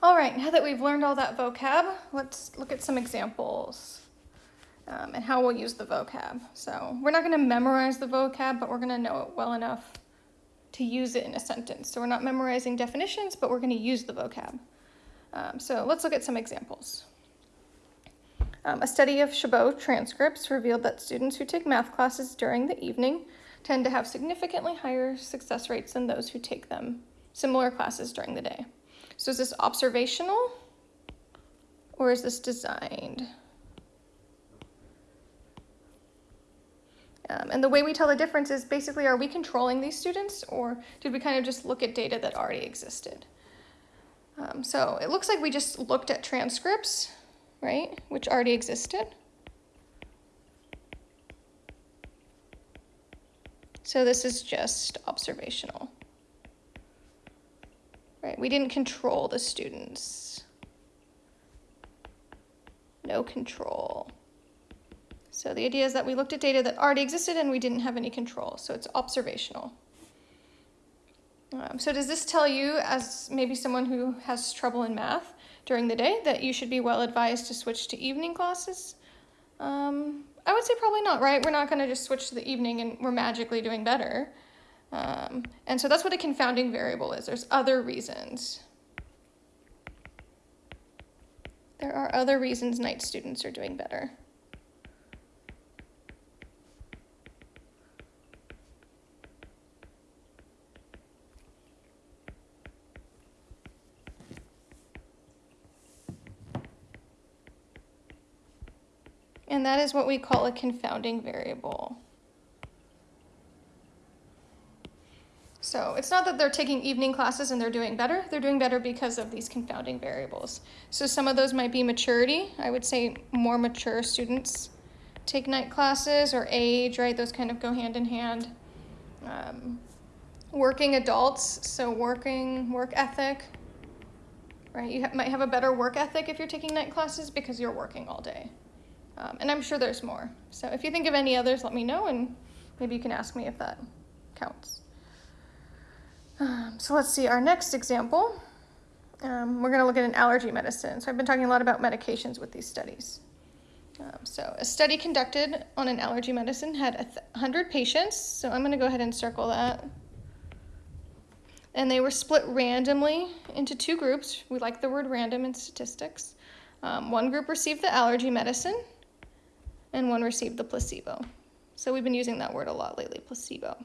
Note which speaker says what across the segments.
Speaker 1: All right, now that we've learned all that vocab, let's look at some examples um, and how we'll use the vocab. So we're not going to memorize the vocab, but we're going to know it well enough to use it in a sentence. So we're not memorizing definitions, but we're going to use the vocab. Um, so let's look at some examples. Um, a study of Chabot transcripts revealed that students who take math classes during the evening tend to have significantly higher success rates than those who take them similar classes during the day. So is this observational or is this designed? Um, and the way we tell the difference is basically, are we controlling these students or did we kind of just look at data that already existed? Um, so it looks like we just looked at transcripts, right, which already existed. So this is just observational. Right, we didn't control the students. No control. So the idea is that we looked at data that already existed and we didn't have any control, so it's observational. Um, so does this tell you, as maybe someone who has trouble in math during the day, that you should be well advised to switch to evening classes? Um, I would say probably not, right? We're not going to just switch to the evening and we're magically doing better. Um, and so that's what a confounding variable is. There's other reasons. There are other reasons night students are doing better. And that is what we call a confounding variable. So it's not that they're taking evening classes and they're doing better. They're doing better because of these confounding variables. So some of those might be maturity. I would say more mature students take night classes or age, right? Those kind of go hand in hand. Um, working adults, so working, work ethic, right? You ha might have a better work ethic if you're taking night classes because you're working all day. Um, and I'm sure there's more. So if you think of any others, let me know and maybe you can ask me if that counts. Um, so let's see our next example. Um, we're going to look at an allergy medicine. So I've been talking a lot about medications with these studies. Um, so a study conducted on an allergy medicine had 100 patients. So I'm going to go ahead and circle that. And they were split randomly into two groups. We like the word random in statistics. Um, one group received the allergy medicine and one received the placebo. So we've been using that word a lot lately, placebo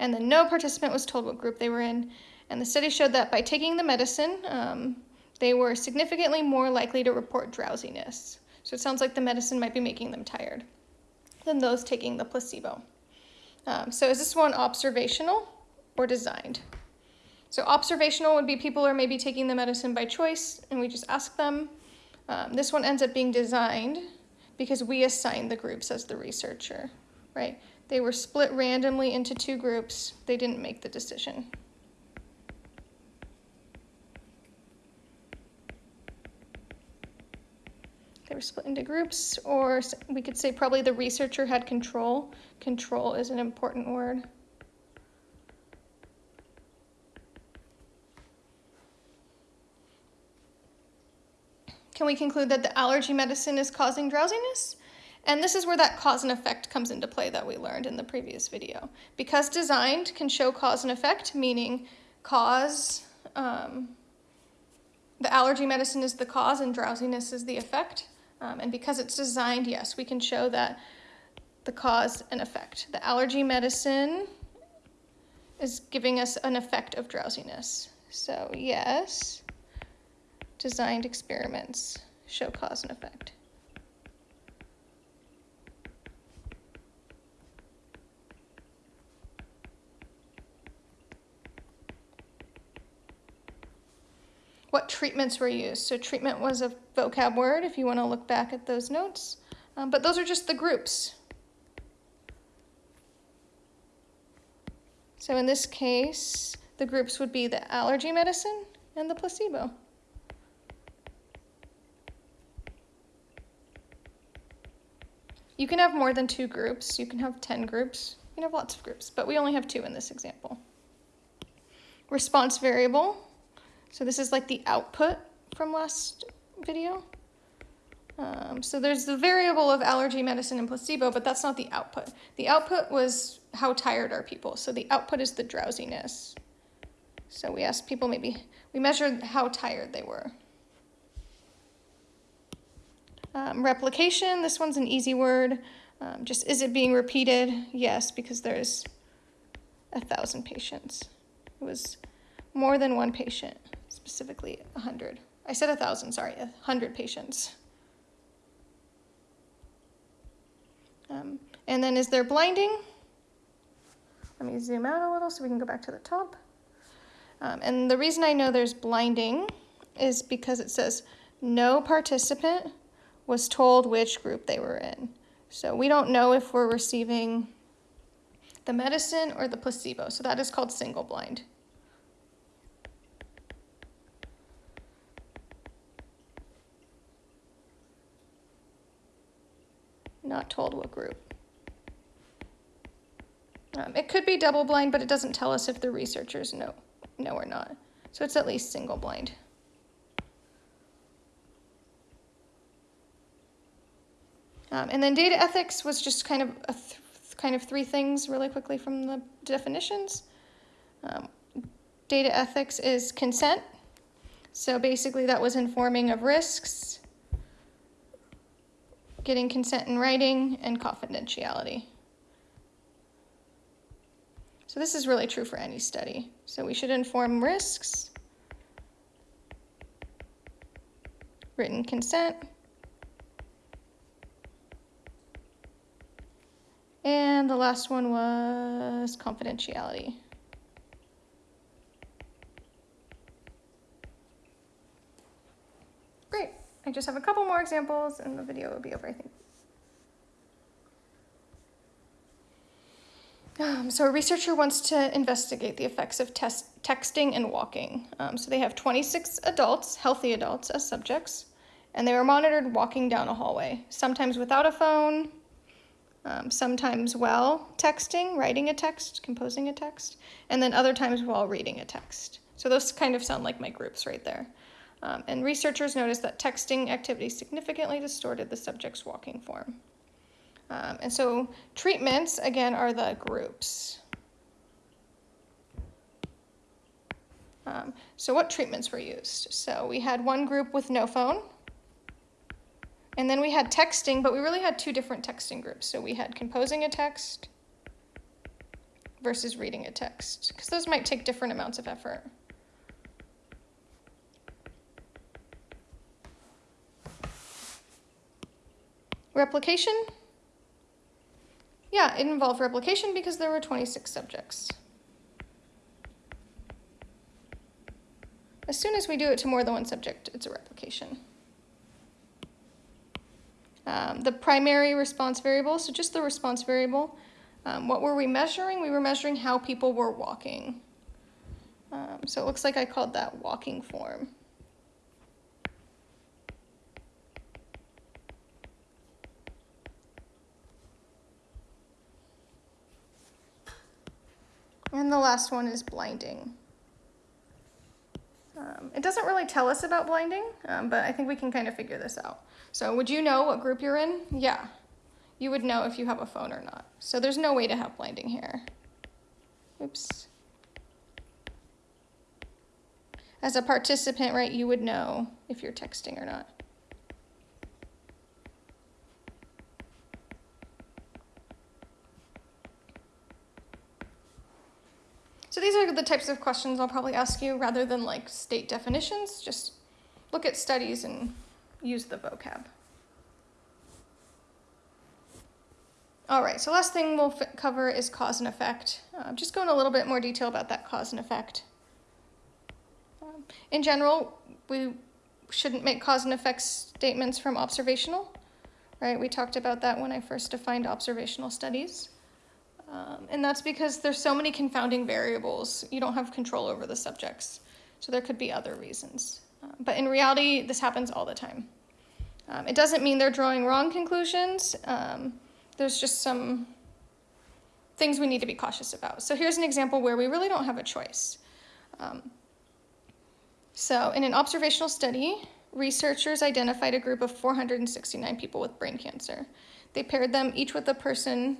Speaker 1: and then no participant was told what group they were in. And the study showed that by taking the medicine, um, they were significantly more likely to report drowsiness. So it sounds like the medicine might be making them tired than those taking the placebo. Um, so is this one observational or designed? So observational would be people are maybe taking the medicine by choice and we just ask them. Um, this one ends up being designed because we assign the groups as the researcher, right? They were split randomly into two groups. They didn't make the decision. They were split into groups, or we could say probably the researcher had control. Control is an important word. Can we conclude that the allergy medicine is causing drowsiness? And this is where that cause and effect comes into play that we learned in the previous video. Because designed can show cause and effect, meaning cause, um, the allergy medicine is the cause and drowsiness is the effect. Um, and because it's designed, yes, we can show that the cause and effect. The allergy medicine is giving us an effect of drowsiness. So yes, designed experiments show cause and effect. what treatments were used. So treatment was a vocab word if you want to look back at those notes. Um, but those are just the groups. So in this case, the groups would be the allergy medicine and the placebo. You can have more than two groups. You can have 10 groups. You can have lots of groups, but we only have two in this example. Response variable so this is like the output from last video. Um, so there's the variable of allergy medicine and placebo, but that's not the output. The output was how tired are people. So the output is the drowsiness. So we asked people maybe, we measured how tired they were. Um, replication, this one's an easy word. Um, just is it being repeated? Yes, because there's a thousand patients. It was more than one patient, specifically a hundred. I said a thousand, sorry, a hundred patients. Um, and then is there blinding? Let me zoom out a little so we can go back to the top. Um, and the reason I know there's blinding is because it says no participant was told which group they were in. So we don't know if we're receiving the medicine or the placebo. So that is called single blind. Not told what group. Um, it could be double blind, but it doesn't tell us if the researchers know, know or not. So it's at least single blind. Um, and then data ethics was just kind of a kind of three things really quickly from the definitions. Um, data ethics is consent. So basically that was informing of risks, getting consent in writing, and confidentiality. So this is really true for any study. So we should inform risks, written consent, And the last one was confidentiality. I just have a couple more examples and the video will be over, I think. Um, so a researcher wants to investigate the effects of texting and walking. Um, so they have 26 adults, healthy adults, as subjects, and they were monitored walking down a hallway, sometimes without a phone, um, sometimes while texting, writing a text, composing a text, and then other times while reading a text. So those kind of sound like my groups right there. Um, and researchers noticed that texting activity significantly distorted the subject's walking form. Um, and so treatments, again, are the groups. Um, so what treatments were used? So we had one group with no phone, and then we had texting, but we really had two different texting groups. So we had composing a text versus reading a text, because those might take different amounts of effort. Replication? Yeah, it involved replication because there were 26 subjects. As soon as we do it to more than one subject, it's a replication. Um, the primary response variable, so just the response variable. Um, what were we measuring? We were measuring how people were walking. Um, so it looks like I called that walking form. And the last one is blinding. Um, it doesn't really tell us about blinding, um, but I think we can kind of figure this out. So would you know what group you're in? Yeah. You would know if you have a phone or not. So there's no way to have blinding here. Oops. As a participant, right, you would know if you're texting or not. So these are the types of questions I'll probably ask you rather than like state definitions. Just look at studies and use the vocab. All right, so last thing we'll cover is cause and effect. Uh, just go in a little bit more detail about that cause and effect. Um, in general, we shouldn't make cause and effect statements from observational, right? We talked about that when I first defined observational studies. Um, and that's because there's so many confounding variables. You don't have control over the subjects. So there could be other reasons. Uh, but in reality, this happens all the time. Um, it doesn't mean they're drawing wrong conclusions. Um, there's just some things we need to be cautious about. So here's an example where we really don't have a choice. Um, So, in an observational study, researchers identified a group of 469 people with brain cancer. They paired them each with a person,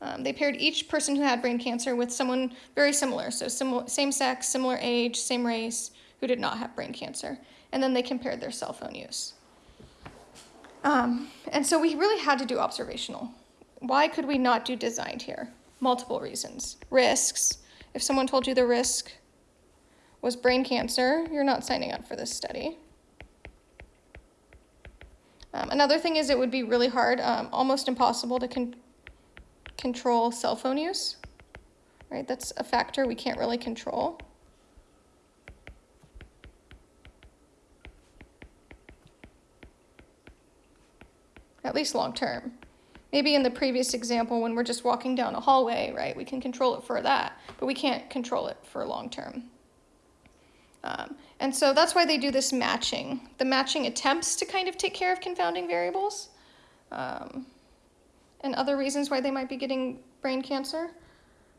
Speaker 1: um, they paired each person who had brain cancer with someone very similar, so sim- same sex, similar age, same race, who did not have brain cancer. And then they compared their cell phone use. Um, and so we really had to do observational. Why could we not do designed here? Multiple reasons. Risks. If someone told you the risk was brain cancer, you're not signing up for this study. Um, another thing is it would be really hard, um, almost impossible to con- control cell phone use. Right, that's a factor we can't really control. At least long term. Maybe in the previous example, when we're just walking down a hallway, right, we can control it for that, but we can't control it for long term. Um, and so that's why they do this matching. The matching attempts to kind of take care of confounding variables um, and other reasons why they might be getting brain cancer,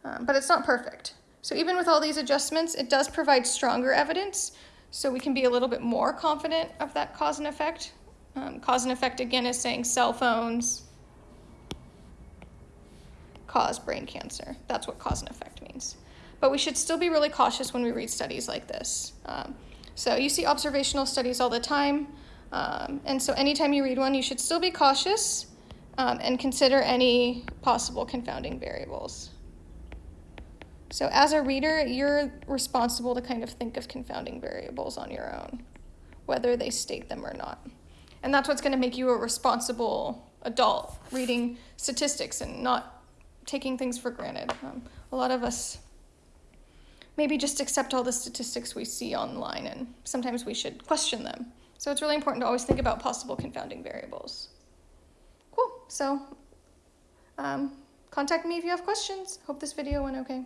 Speaker 1: um, but it's not perfect. So even with all these adjustments, it does provide stronger evidence, so we can be a little bit more confident of that cause and effect. Um, cause and effect again is saying cell phones cause brain cancer. That's what cause and effect means. But we should still be really cautious when we read studies like this. Um, so you see observational studies all the time. Um, and so anytime you read one, you should still be cautious um, and consider any possible confounding variables. So as a reader, you're responsible to kind of think of confounding variables on your own, whether they state them or not. And that's what's going to make you a responsible adult reading statistics and not taking things for granted. Um, a lot of us maybe just accept all the statistics we see online, and sometimes we should question them. So it's really important to always think about possible confounding variables. So um, contact me if you have questions. Hope this video went okay.